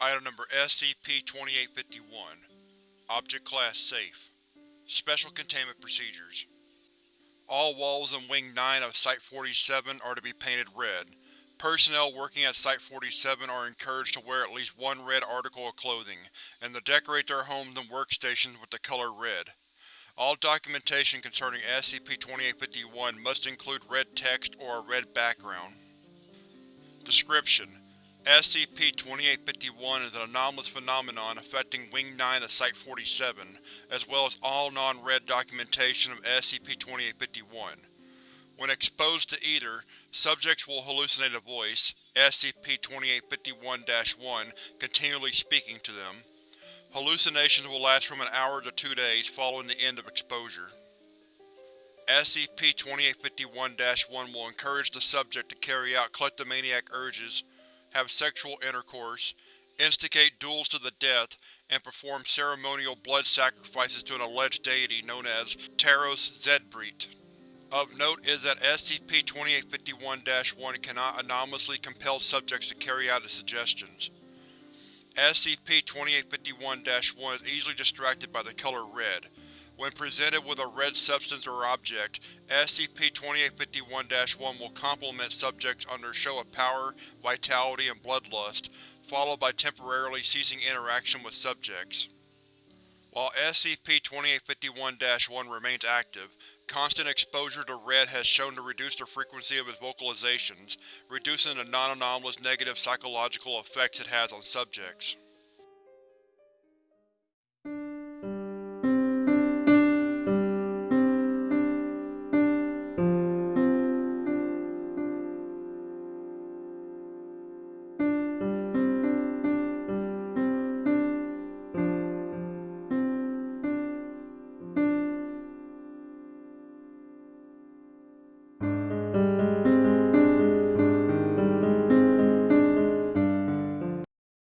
Item number SCP-2851 Object Class Safe Special Containment Procedures All walls in Wing 9 of Site-47 are to be painted red. Personnel working at Site-47 are encouraged to wear at least one red article of clothing, and to decorate their homes and workstations with the color red. All documentation concerning SCP-2851 must include red text or a red background. Description: SCP-2851 is an anomalous phenomenon affecting Wing 9 of Site-47, as well as all non-red documentation of SCP-2851. When exposed to either, subjects will hallucinate a voice, SCP-2851-1, continually speaking to them. Hallucinations will last from an hour to two days following the end of exposure. SCP-2851-1 will encourage the subject to carry out kleptomaniac urges, have sexual intercourse, instigate duels to the death, and perform ceremonial blood sacrifices to an alleged deity known as Taros Zedbreet. Of note is that SCP-2851-1 cannot anomalously compel subjects to carry out its suggestions. SCP-2851-1 is easily distracted by the color red. When presented with a red substance or object, SCP-2851-1 will compliment subjects under show of power, vitality, and bloodlust, followed by temporarily ceasing interaction with subjects. While SCP-2851-1 remains active, constant exposure to red has shown to reduce the frequency of its vocalizations, reducing the non-anomalous negative psychological effects it has on subjects.